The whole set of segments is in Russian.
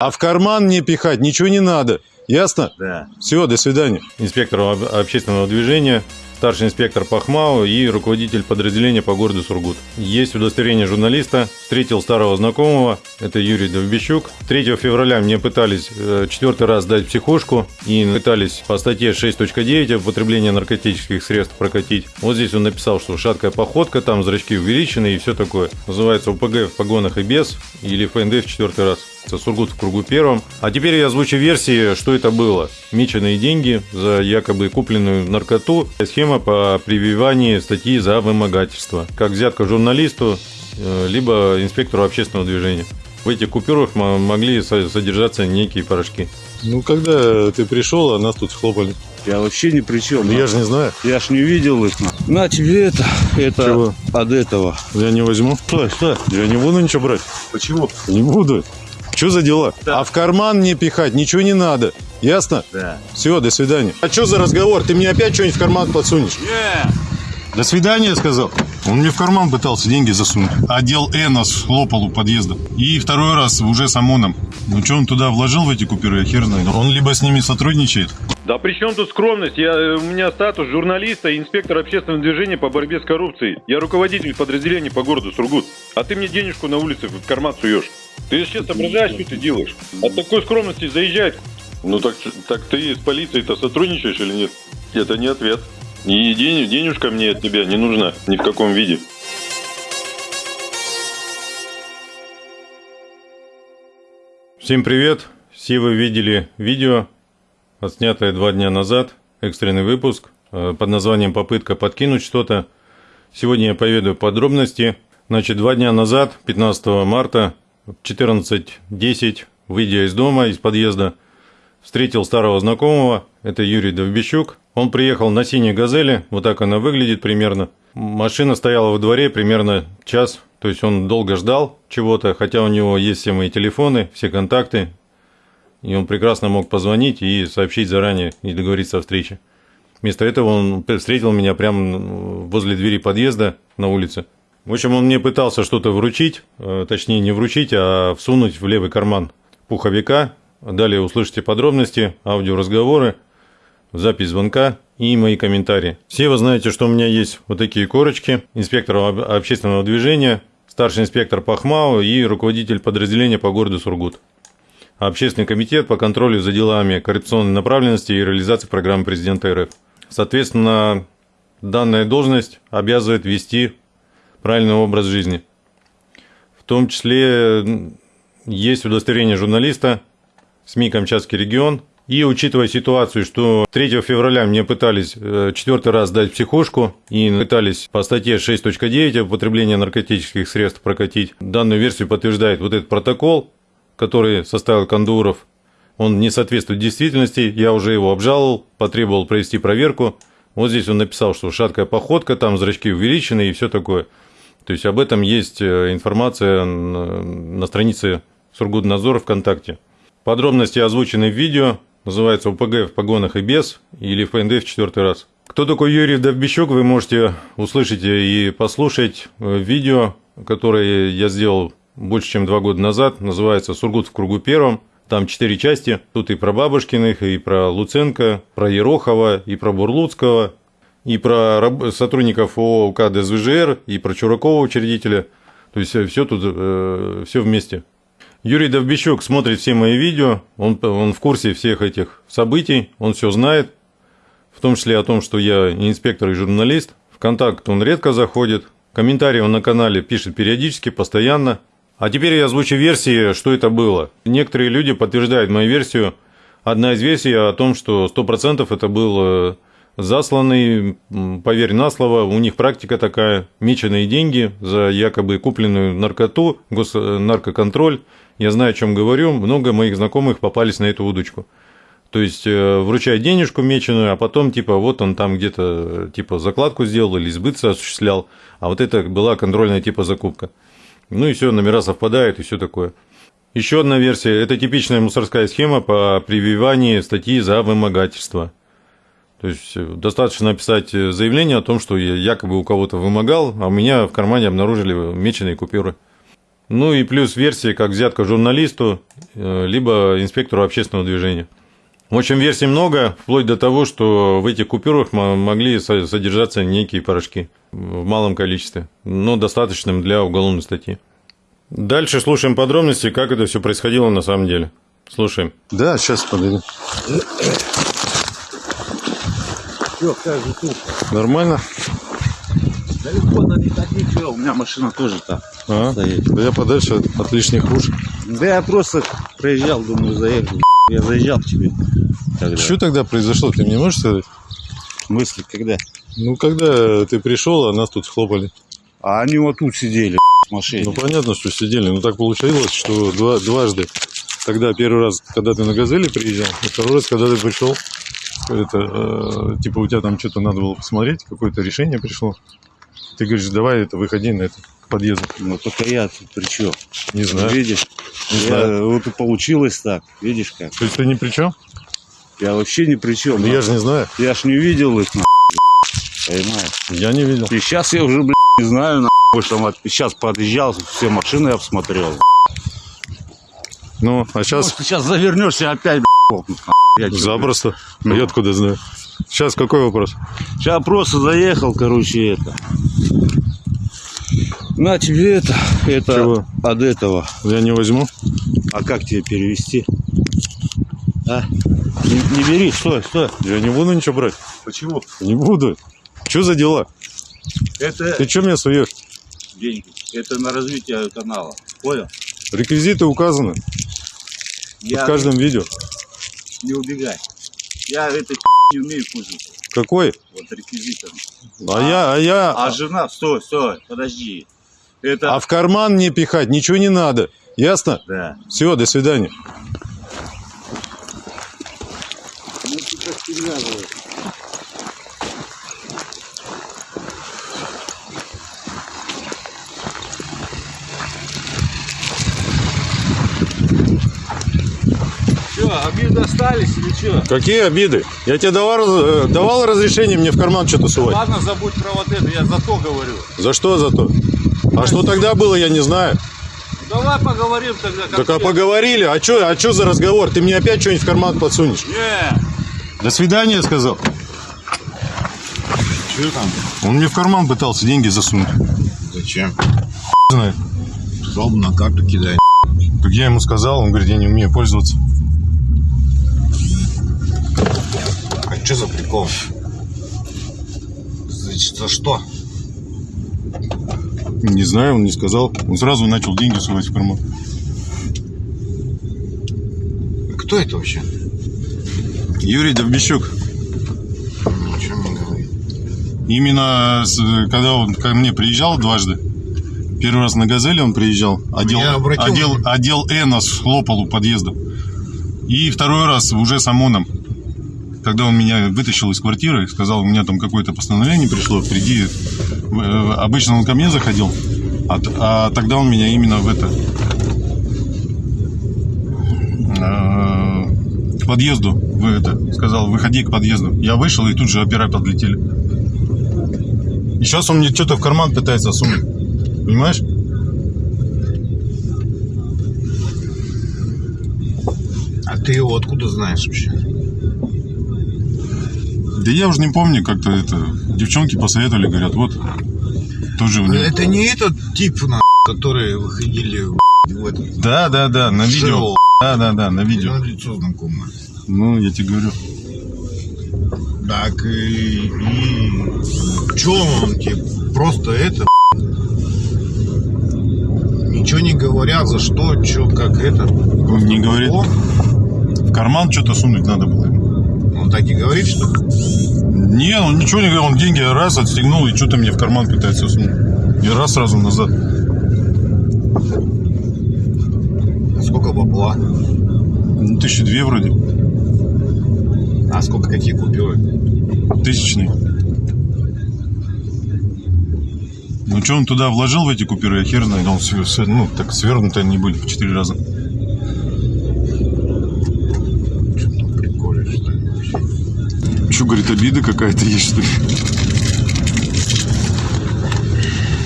А в карман не пихать ничего не надо. Ясно? Да. Все, до свидания. Инспектор об- общественного движения, старший инспектор по ХМАУ и руководитель подразделения по городу Сургут. Есть удостоверение журналиста. Встретил старого знакомого, это Юрий Довбищук. 3 февраля мне пытались э, четвертый раз дать психушку и пытались по статье 6.9 употребление наркотических средств прокатить. Вот здесь он написал, что шаткая походка, там зрачки увеличены и все такое. Называется УПГ в погонах и без или ФНД в четвертый раз. Сургут в кругу первом. А теперь я озвучу версии, что это было. Меченые деньги за якобы купленную наркоту. Схема по прививанию статьи за вымогательство. Как взятка журналисту, э, либо инспектору общественного движения. В этих купюрах мо- могли со- содержаться некие порошки. Ну, когда ты пришел, а нас тут хлопали. Я вообще ни при чем. Ну, я же не знаю. Я ж не видел их. На тебе это. Это Чего? от этого. Я не возьму. Что, что? Я не буду ничего брать. Почему? Не буду. Что за дела? Да. А в карман не пихать ничего не надо. Ясно? Да. Все, до свидания. А что за разговор? Ты мне опять что-нибудь в карман подсунешь? Не. До свидания, сказал. Он мне в карман пытался деньги засунуть. Отдел Э нас хлопал у подъезда. И второй раз уже с ОМОНом. Ну что он туда вложил в эти купюры, я хер знает. Он либо с ними сотрудничает. Да при чем тут скромность? Я, э, у меня статус журналиста и инспектор общественного движения по борьбе с коррупцией. Я руководитель подразделения по городу Сургут. А ты мне денежку на улице в карман суешь. Ты сейчас соображаешь, что ты делаешь? От такой скромности заезжает. Ну так, так ты с полицией-то сотрудничаешь или нет? Это не ответ. И день, денежка мне от тебя не нужна ни в каком виде. Всем привет! Все вы видели видео, отснятое два дня назад, экстренный выпуск э, под названием «Попытка подкинуть что-то». Сегодня я поведаю подробности. Значит, два дня назад, 15 марта, в 14.10, выйдя из дома, из подъезда, встретил старого знакомого, это Юрий Довбищук. Он приехал на синей «Газели», вот так она выглядит примерно. Машина стояла во дворе примерно час, то есть он долго ждал чего-то, хотя у него есть все мои телефоны, все контакты, и он прекрасно мог позвонить и сообщить заранее и договориться о встрече. Вместо этого он встретил меня прямо возле двери подъезда на улице. В общем, он мне пытался что-то вручить, э, точнее не вручить, а всунуть в левый карман пуховика. Далее услышите подробности, аудиоразговоры, запись звонка и мои комментарии. Все вы знаете, что у меня есть вот такие корочки. Инспектор об- общественного движения, старший инспектор по ХМАУ и руководитель подразделения по городу Сургут. Общественный комитет по контролю за делами коррупционной направленности и реализации программы президента РФ. Соответственно, данная должность обязывает вести правильный образ жизни. В том числе есть удостоверение журналиста, СМИ «Камчатский регион». И учитывая ситуацию, что 3 февраля мне пытались э, четвертый раз дать психушку и пытались по статье 6.9 употребление наркотических средств прокатить, данную версию подтверждает вот этот протокол, который составил Кондуров. Он не соответствует действительности, я уже его обжаловал, потребовал провести проверку. Вот здесь он написал, что шаткая походка, там зрачки увеличены и все такое. То есть об этом есть э, информация на на странице Сургутнадзора ВКонтакте. Подробности озвучены в видео, называется УПГ в погонах и без, или ФНД в четвертый раз. Кто такой Юрий Довбищук, вы можете услышать и послушать в видео, которое я сделал больше, чем два года назад, называется «Сургут в кругу первом». Там четыре части, тут и про Бабушкиных, и про Луценко, про Ерохова, и про Бурлуцкого, и про сотрудников ООО УК ДСВЖР, и про Чуракова, учредителя. То есть все тут, все вместе. Юрий Довбищук смотрит все мои видео, он, он в курсе всех этих событий, он все знает, в том числе о том, что я инспектор и журналист. В контакт он редко заходит, комментарии он на канале пишет периодически, постоянно. А теперь я озвучу версии, что это было. Некоторые люди подтверждают мою версию. Одна из версий о том, что 100% это был э, засланный, поверь на слово, у них практика такая, меченые деньги за якобы купленную наркоту, госнаркоконтроль. Я знаю, о чем говорю, много моих знакомых попались на эту удочку. То есть э, вручать денежку меченую, а потом типа вот он там где-то типа закладку сделал или сбыт осуществлял, а вот это была контрольная типа закупка. Ну и все, номера совпадают и все такое. Еще одна версия – это типичная мусорская схема по прививанию статьи за вымогательство. То есть э, достаточно написать э, заявление о том, что я якобы у кого-то вымогал, а у меня в кармане обнаружили меченые купюры. Ну и плюс версии, как взятка журналисту, э, либо инспектору общественного движения. В общем, версий много, вплоть до того, что в этих купюрах мо- могли со- содержаться некие порошки в малом количестве, но достаточным для уголовной статьи. Дальше слушаем подробности, как это все происходило на самом деле. Слушаем. Да, сейчас подойду. Все, как же тут? Нормально? Далеко надо не ходи, что, у меня машина тоже там А? стоит. Да я подальше от, от лишних уж. Да я просто проезжал, думаю, заехал. Я заезжал к тебе. Тогда. Что тогда произошло, ты мне можешь сказать? В смысле, когда? Ну, когда ты пришел, а нас тут схлопали. А они вот тут сидели, в машине. Ну, понятно, что сидели. Но так получилось, что два, дважды. Тогда первый раз, когда ты на «Газели» приезжал, и второй раз, когда ты пришел, это, э, типа, у тебя там что-то надо было посмотреть, какое-то решение пришло. Ты говоришь, давай это, выходи на это, к подъезду. Ну, только я тут при чем? Не знаю. Видишь? Не Я- знаю. вот и получилось так. Видишь как? То есть ты ни при чем? Я вообще ни при чем. Ну, я же не знаю. Я ж не видел их, понимаешь? Я не видел. И сейчас я уже, блядь, не знаю, на, что там сейчас подъезжал, все машины обсмотрел. Ну, а сейчас Может, сейчас завернешься опять, блядь, запросто. Ну. Я откуда знаю. Сейчас какой вопрос? Сейчас просто заехал, короче, это. На тебе это, это Чего? от этого. Я не возьму. А как тебе перевести? А? Не, не бери, стой, стой. Я не буду ничего брать. Почему? Не буду. Что за дела? Это Ты что мне суешь? деньги. Это на развитие канала. Понял? Реквизиты указаны Я в каждом видео. не убегай. Я это не умею пользоваться. Какой? Вот реквизитом. А я, а я... А жена, стой, стой, подожди. Это. А в карман не пихать ничего не надо. Ясно? Да. Все, до свидания. Ну ты как перевязываешь. Че, обиды остались или что? Какие обиды? Я тебе давал, э, давал разрешение мне в карман что-то сувать. Ладно, забудь про вот это, я за то говорю. За что за то? А что тогда было, я не знаю. Давай поговорим тогда. как Так а поговорили. А что а чё за разговор? Ты мне опять что-нибудь в карман подсунешь? Не, До свидания, сказал. Что там? Он мне в карман пытался деньги засунуть. Зачем? Знает. Сказал бы на карту кидай. Так я ему сказал, он говорит, я не умею пользоваться. Что за прикол? Значит, за что? Не знаю, он не сказал. Он сразу начал деньги сувать в карман. Кто это вообще? Юрий Довбищук. Ничего не говорит. Именно когда он ко мне приезжал дважды, первый раз на «Газели» он приезжал, отдел, Я обратил отдел, внимание. отдел «Э» нас хлопал у подъезда. И второй раз уже с ОМОНом, когда он меня вытащил из квартиры, сказал, у меня там какое-то постановление пришло, приди. Э, Обычно он ко мне заходил, а, а тогда он меня именно в это... э, К подъезду в это, сказал, выходи к подъезду. Я вышел, и тут же опера подлетели. И сейчас он мне что-то в карман пытается сунуть. Понимаешь? А ты его откуда знаешь вообще? Да я уже не помню, как-то это... Девчонки посоветовали, говорят, вот, тоже у него... Это не этот тип, на, которые выходили в, этот Да, да, да, на видео. шоу. Да, да, да, на видео. Ну, лицо знакомое. Ну, я тебе говорю. Так и, и что он тебе просто это ничего не говорят за что, что, как это. Просто Не говорит. о, В карман что-то сунуть надо было. Он так и говорит, что Не, он ничего не говорил, он деньги раз отстегнул и что-то мне в карман пытается сунуть. И раз сразу назад. сколько бабла, Ну, тысячи две вроде. а сколько какие купюры. Тысячный. Ну, что он туда вложил в эти купюры, я хер знает. Он, ну, так свернутые они были в четыре раза. Что-то приколе, что ли, Что, говорит, обида какая-то есть, что ли?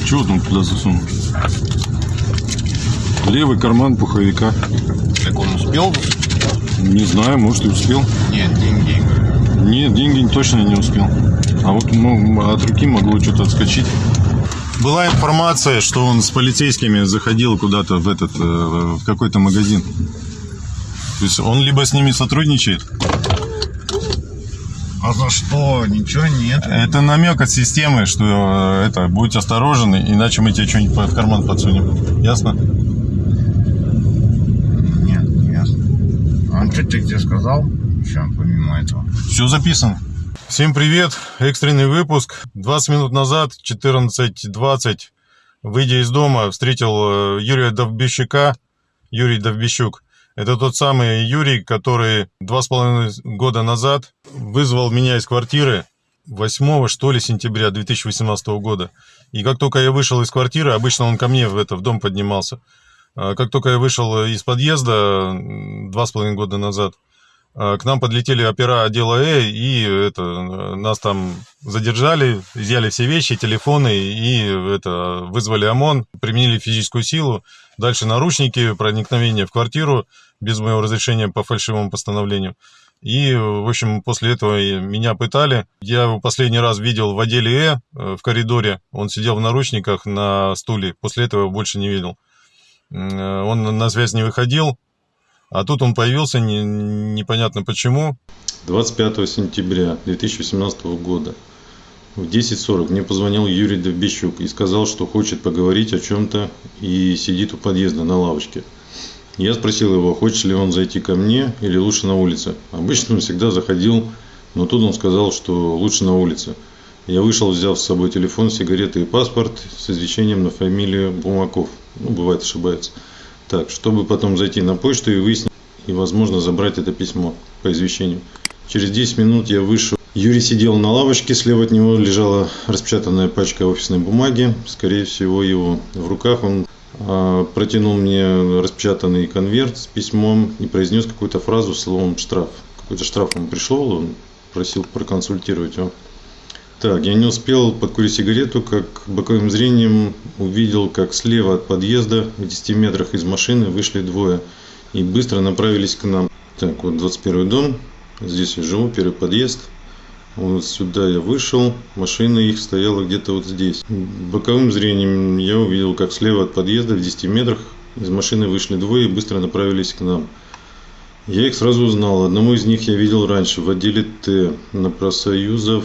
Чего он туда засунул? Левый карман пуховика. Так он успел? Не знаю, может и успел. Нет, деньги. Нет, деньги точно не успел. А вот ну, от руки могло что-то отскочить. Была информация, что он с полицейскими заходил куда-то в этот э, в какой-то магазин. То есть он либо с ними сотрудничает. А за что? Ничего нет. Это намек от системы, что э, это будь осторожен, иначе мы тебе что-нибудь в карман подсунем. Ясно? Нет, не ясно. А что ты где сказал? Еще помимо этого. Все записано. Всем привет, экстренный выпуск. 20 минут назад, 14.20, выйдя из дома, встретил э, Юрия Довбищука. Юрий Довбищук. Это тот самый Юрий, который два с половиной года назад вызвал меня из квартиры 8 что ли сентября 2018 года. И как только я вышел из квартиры, обычно он ко мне в, это, в дом поднимался, А как только я вышел из подъезда два с половиной года назад, к нам подлетели опера отдела Э, и это, нас там задержали, изъяли все вещи, телефоны, и это, вызвали ОМОН, применили физическую силу. Дальше наручники, проникновение в квартиру без моего разрешения по фальшивому постановлению. И, в общем, после этого меня пытали. Я его последний раз видел в отделе Э, э, в коридоре. Он сидел в наручниках на стуле. После этого его больше не видел. Э, Он на связь не выходил. А тут он появился, не- непонятно почему. 25 сентября 2018 года в 10.40 мне позвонил Юрий Довбищук и сказал, что хочет поговорить о чем-то и сидит у подъезда на лавочке. Я спросил его, хочет ли он зайти ко мне или лучше на улице. Обычно он всегда заходил, но тут он сказал, что лучше на улице. Я вышел, взяв с собой телефон, сигареты и паспорт с извещением на фамилию Бумаков. Ну, бывает ошибается. Так, чтобы потом зайти на почту и выяснить, и, возможно, забрать это письмо по извещению. Через 10 минут я вышел. Юрий сидел на лавочке, слева от него лежала распечатанная пачка офисной бумаги, скорее всего его в руках. Он а, протянул мне распечатанный конверт с письмом и произнес какую-то фразу словом «штраф». Какой-то штраф ему пришел, он просил проконсультировать его. Так, я не успел подкурить сигарету, как боковым зрением увидел, как слева от подъезда, в 10 метрах из машины, вышли двое и быстро направились к нам. Так, вот 21 дом, здесь я живу, первый подъезд. Вот сюда я вышел, машина их стояла где-то вот здесь. Боковым зрением я увидел, как слева от подъезда в 10 метрах из машины вышли двое и быстро направились к нам. Я их сразу узнал. Одному из них я видел раньше в отделе Т на профсоюзов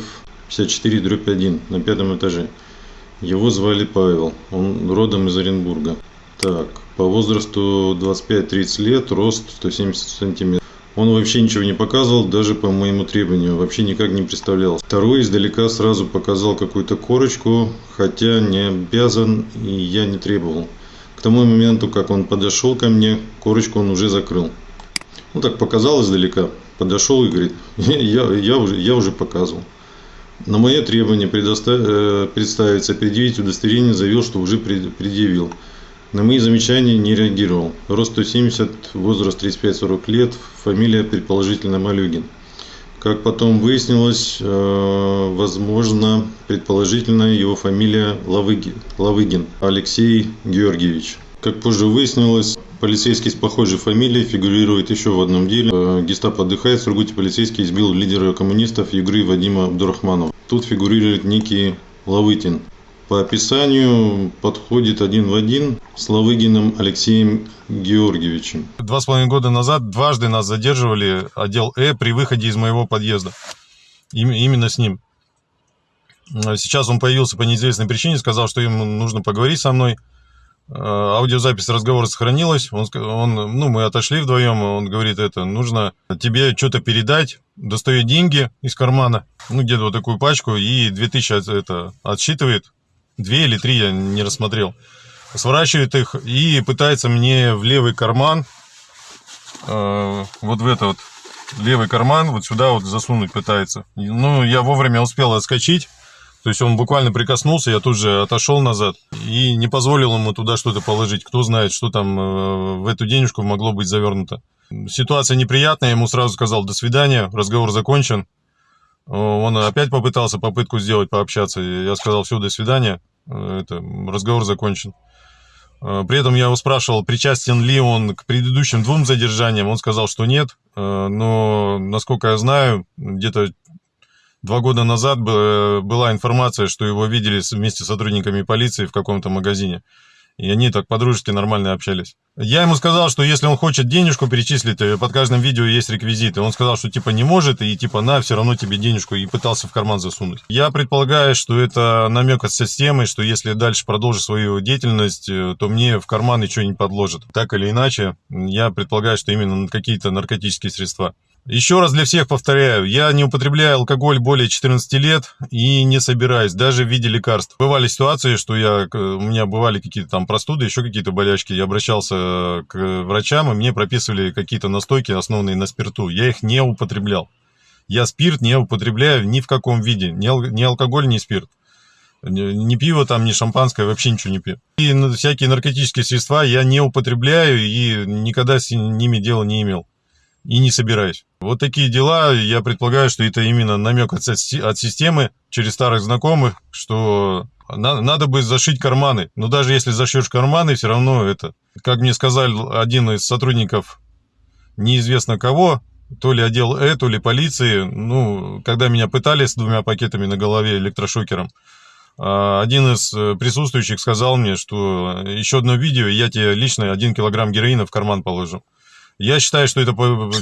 54 дробь 1 на пятом этаже. Его звали Павел. Он родом из Оренбурга. Так, по возрасту 25-30 лет, рост 170 сантиметров. Он вообще ничего не показывал, даже по моему требованию, вообще никак не представлял. Второй издалека сразу показал какую-то корочку, хотя не обязан и я не требовал. К тому моменту, как он подошел ко мне, корочку он уже закрыл. Ну так показал издалека, подошел и говорит, я, я, уже, я уже показывал. На мое требование предоста- э, представиться, предъявить удостоверение, заявил, что уже пред- предъявил. На мои замечания не реагировал. Рост 170, возраст 35-40 лет, фамилия предположительно Малюгин. Как потом выяснилось, э, возможно, предположительно его фамилия Лавыгин, Лавыгин Алексей Георгиевич. Как позже выяснилось, полицейский с похожей фамилией фигурирует еще в одном деле. Э, Гестапо отдыхает, в Сургуте полицейский избил лидера коммунистов Югры Вадима Абдурахманова. Тут фигурирует некий Лавытин. По описанию подходит один в один с Лавыгиным Алексеем Георгиевичем. Два с половиной года назад дважды нас задерживали отдел Э при выходе из моего подъезда. Им- именно с ним. А Сейчас он появился по неизвестной причине, сказал, что ему нужно поговорить со мной. А, Аудиозапись разговора сохранилась. Он, он, ну, мы отошли вдвоем, он говорит, это, нужно тебе что-то передать. Достает деньги из кармана, ну, где-то вот такую пачку, и 2000 от- это отсчитывает. Две или три я не рассмотрел. Сворачивает их и пытается мне в левый карман, э, вот в это вот левый карман, вот сюда вот засунуть пытается. Ну, я вовремя успел отскочить. То есть он буквально прикоснулся, я тут же отошел назад и не позволил ему туда что-то положить. Кто знает, что там э, в эту денежку могло быть завернуто. Ситуация неприятная, ему сразу сказал «до свидания», разговор закончен. Он опять попытался попытку сделать, пообщаться. Я сказал «все, до свидания», Э, это, разговор закончен. Э, При этом я его спрашивал, причастен ли он к предыдущим двум задержаниям. Он сказал, что нет. Но, насколько я знаю, где-то два года назад бы- была информация, что его видели вместе с сотрудниками полиции в каком-то магазине. И они так по-дружески нормально общались. Я ему сказал, что если он хочет денежку перечислить, э, под каждым видео есть реквизиты. Он сказал, что типа не может, и типа на, все равно тебе денежку, и пытался в карман засунуть. Я предполагаю, что это намек от системы, что если дальше продолжу свою деятельность, э, то мне в карман ничего не подложат. Так или иначе, я предполагаю, что именно какие-то наркотические средства. Еще раз для всех повторяю, я не употребляю алкоголь более 14 лет и не собираюсь, даже в виде лекарств. Бывали ситуации, что я, у меня бывали какие-то там простуды, еще какие-то болячки. Я обращался к врачам, и мне прописывали какие-то настойки, основанные на спирту. Я их не употреблял. Я спирт не употребляю ни в каком виде. Ни, ал- ни алкоголь, ни спирт. Ни, пиво там, ни шампанское, вообще ничего не пью. И н- всякие наркотические средства я не употребляю и никогда с ними дела не имел и не собираюсь. Вот такие дела, я предполагаю, что это именно намек от, от системы через старых знакомых, что на- надо бы зашить карманы. Но даже если зашьешь карманы, все равно это, как мне сказал один из сотрудников неизвестно кого, то ли отдел Э, то ли полиции, ну, когда меня пытали с двумя пакетами на голове электрошокером, а, один из присутствующих сказал мне, что еще одно видео, я тебе лично один килограмм героина в карман положу. Я считаю, что это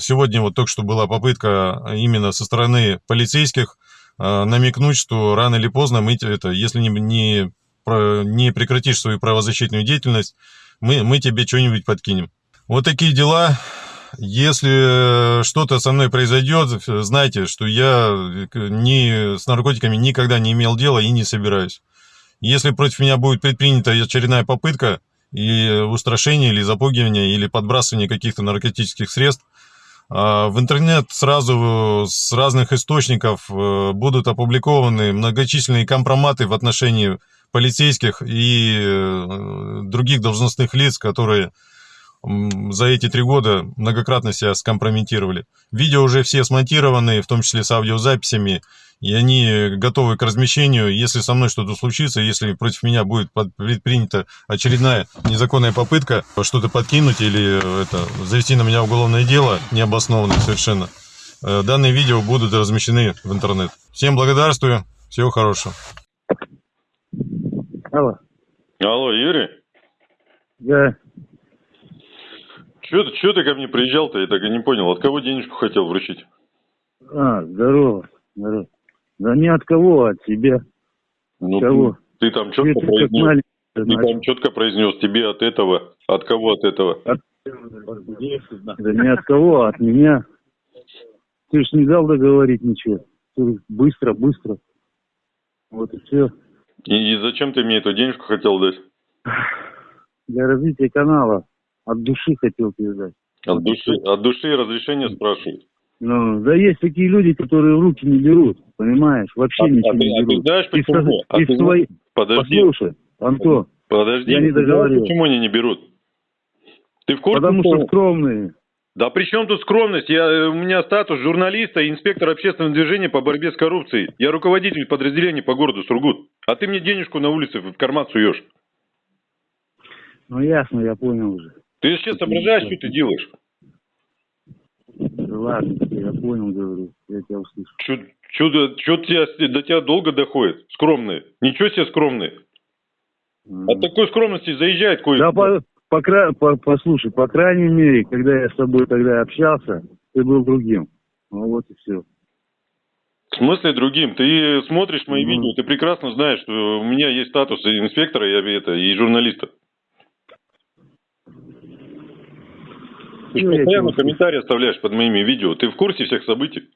сегодня вот только что была попытка именно со стороны полицейских э, намекнуть, что рано или поздно мы это, если не, не, не прекратишь свою правозащитную деятельность, мы, мы тебе что-нибудь подкинем. Вот такие дела. Если что-то со мной произойдет, знайте, что я э, ни, с наркотиками никогда не имел дела и не собираюсь. Если против меня будет предпринята очередная попытка и устрашение, или запугивание, или подбрасывание каких-то наркотических средств, а, в интернет сразу с разных источников э, будут опубликованы многочисленные компроматы в отношении полицейских и э, других должностных лиц, которые за эти три года многократно себя скомпрометировали. Видео уже все смонтированы, в том числе с аудиозаписями, и они готовы к размещению. Если со мной что-то случится, если против меня будет предпринята очередная незаконная попытка что-то подкинуть или э, это, завести на меня уголовное дело, необоснованное совершенно, э, данные видео будут размещены в интернет. Всем благодарствую, всего хорошего. Алло. Алло, Юрий? Да. Че ты, чё ты ко мне приезжал-то? Я так и не понял. От кого денежку хотел вручить? А, здорово. здорово. Да не от кого, а от тебя. Ну, Кого? Ты, ты там четко ты произнес. маленький, Ты значит. там четко произнес тебе от этого. От кого от этого? Да не от кого, а от меня. Ты ж не дал договорить ничего. Ты быстро, быстро. Вот и все. И, и зачем ты мне эту денежку хотел дать? Для развития канала. От души хотел тебе дать. От души, от души разрешение спрашивают. Ну, да есть такие люди, которые руки не берут, понимаешь? Вообще А, ничего а ты, не а ты берут. знаешь И в почему? со- А и ты свои- Подожди, Послушай, Антон, подожди. я не Ты знаешь, договорил. Почему они не берут? Ты в курсе? потому что- что скромные. Да при чем тут скромность? Я, э, у меня статус журналиста и инспектор общественного движения по борьбе с коррупцией. Я руководитель подразделения по городу Сургут. А ты мне денежку на улице в карман суешь. Ну ясно, я понял уже. Ты сейчас соображаешь, что ты делаешь? Ладно, я понял, говорю, я тебя услышу. Что тебя, до тебя долго доходит? Скромные. Ничего себе скромные. От такой скромности заезжает кое Да, по, по, по- послушай, по крайней мере, когда я с тобой тогда общался, ты был другим. Ну вот и все. В смысле другим? Ты смотришь мои Ну. видео, ты прекрасно знаешь, что у меня есть статус инспектора, и, это, и журналиста. Ты же постоянно комментарии оставляешь под моими видео. Ты в курсе всех событий?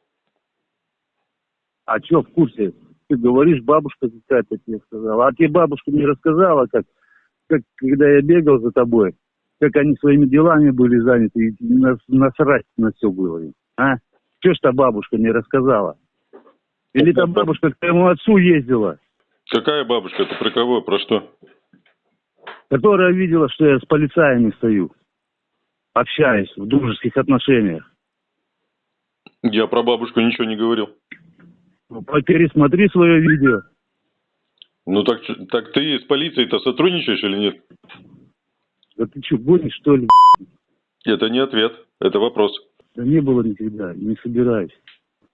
А что в курсе? Ты говоришь, бабушка какая-то тебе сказала. А тебе бабушка не рассказала, как, как когда я бегал за тобой, как они своими делами были заняты, и нас- насрать на все было им. А? Что ж та бабушка не рассказала? Или та бабушка к твоему отцу ездила, Какая бабушка? Это про кого? Про что? которая видела, что я с полицаями стою, общаюсь в дружеских отношениях. Я про бабушку ничего не говорил. Ну, Пересмотри свое видео. Ну так, так ты с полицией-то сотрудничаешь или нет? Да ты что, гонишь, что ли? Это не ответ, это вопрос. Да не было никогда, не собираюсь.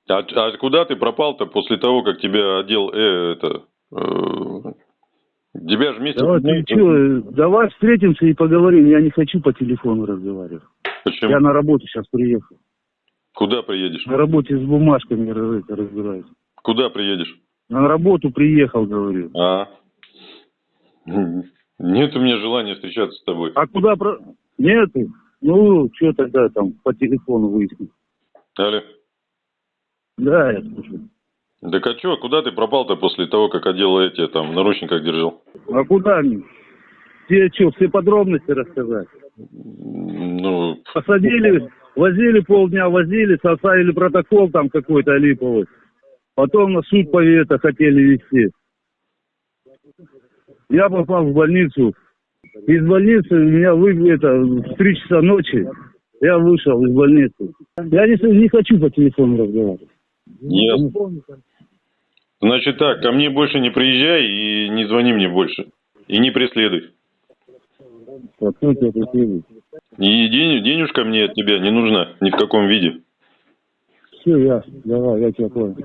А, а куда ты пропал-то после того, как тебя одел э, это... э, тебя же вместе... Давай, ты что, давай встретимся и поговорим. Я не хочу по телефону разговаривать. Почему? Я на работу сейчас приехал. Куда приедешь? На работе с бумажками разбираюсь. Куда приедешь? На работу приехал, говорю. А? Нет у меня желания встречаться с тобой. А куда про... Нет? Ну, что тогда там по телефону выяснить? Алло. Да, я слушаю. Так а чё, куда ты пропал-то после того, как одел эти, там, в наручниках держал? А куда мне? Тебе что, все подробности рассказать? Ну, Посадили, возили полдня, возили, составили протокол там какой-то липовый. Потом на суд по это хотели вести. Я попал в больницу. Из больницы меня вы это в три часа ночи я вышел из больницы. Я не, не хочу по телефону разговаривать. ясно. Значит так, ко мне больше не приезжай и не звони мне больше. И не преследуй. А кто тебя преследует? И день, денежка мне от тебя не нужна ни в каком виде. Все, ясно. Давай, я тебя понял.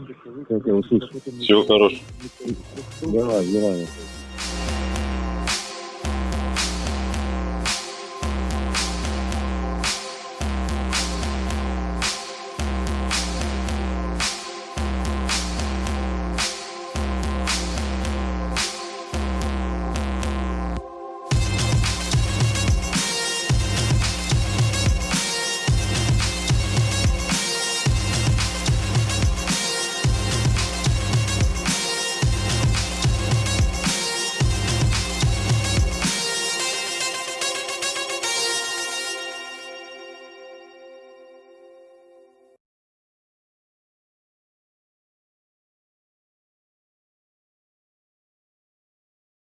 Я тебя услышу. Всего хорошего. Давай, давай.